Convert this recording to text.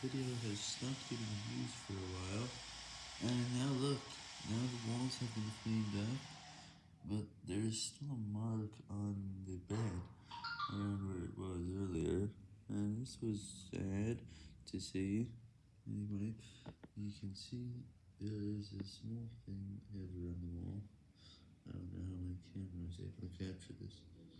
video has stopped getting views for a while, and now look, now the walls have been cleaned up, but there's still a mark on the bed, around where it was earlier, and this was sad to see. Anyway, you can see there is a small thing here on the wall. I don't know how my camera is able to capture this.